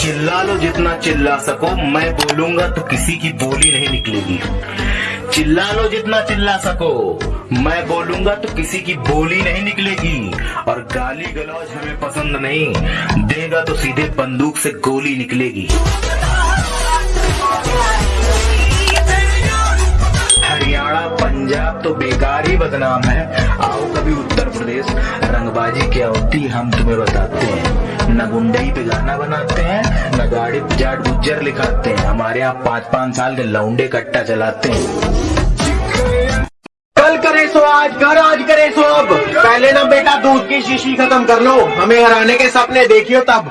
चिल्ला लो जितना चिल्ला सको, मैं बोलूँगा तो किसी की बोली नहीं निकलेगी। चिल्ला लो जितना चिल्ला सको, मैं बोलूँगा तो किसी की बोली नहीं निकलेगी। और गाली गलौज हमें पसंद नहीं, देगा तो सीधे बंदूक से गोली निकलेगी। हरियाणा, पंजाब तो बेकार ही बदनाम है। आओ कभी उत्तर प्रदेश, रंगबाजी क्या होती हम तुम्हें बताते हैं। न गुंडई पे गाना बनाते हैं ना गाड़ी पे जाट गुज्जर लिखाते हैं। हमारे यहाँ पाँच पाँच साल के लौंडे कट्टा चलाते हैं। कल करे सो आज कर आज करे सो अब। पहले ना बेटा दूध की शीशी खत्म कर लो। हमें हराने के सपने देखियो तब।